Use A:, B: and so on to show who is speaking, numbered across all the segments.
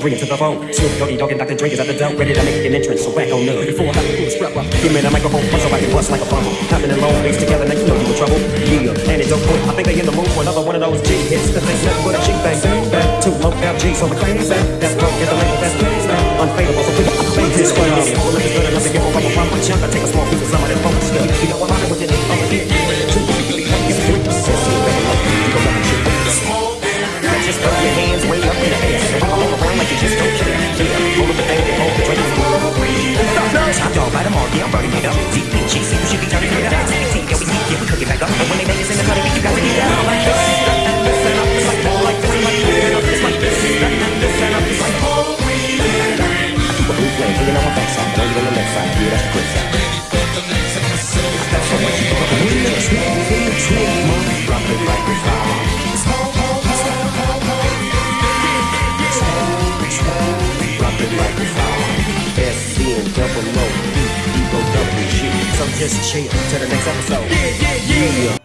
A: bring it to the phone. Snoop Doggy Dogg and Dr. Dre is at the door, ready to make an entrance. So back on up. Before I have to pull the strap up, give me the microphone so I can bust like a bumble. Happening long ways together, now you know you in trouble. Think they in the mood for another one of those G hits. Cause they nothing but a G thing. Back to low FG, so the claim back. That's broke, get the label, that's plays back. Unfadable, so people fake this way. Well, if it's good enough to give a rubber from my chunk, I take a small piece just chill till the next episode. Yeah, yeah, yeah.
B: Smile,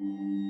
A: Mm-hmm.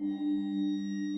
A: うん。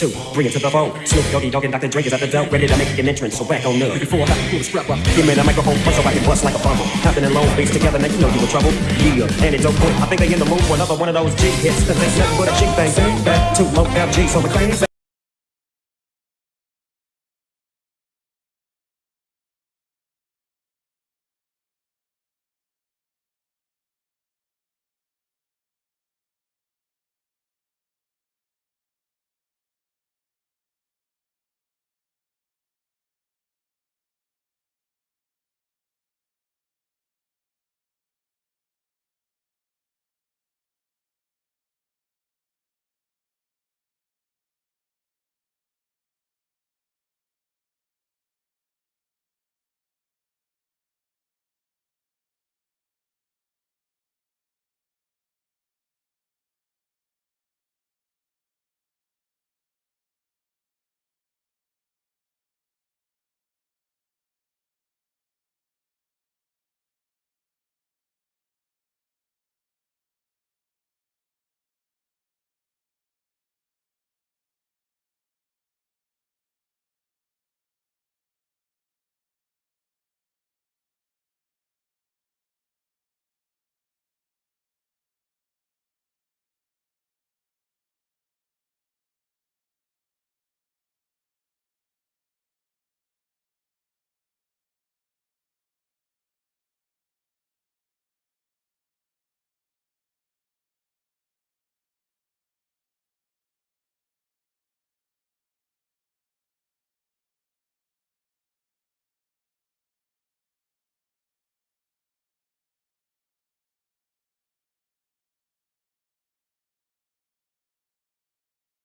A: two, bring it to the phone. Snoop Doggy Dogg and Dr. Dre is at the door, ready to make an entrance. So back on up. Before I have to pull the strap up, give me the microphone bust so I can bust like a bumble. Hopping in long face together, now you know you in trouble. Yeah, and it's okay. I think they in the mood for another one of those G hits. Cause ain't nothing but a cheap thing. Back to low LG, so McLean.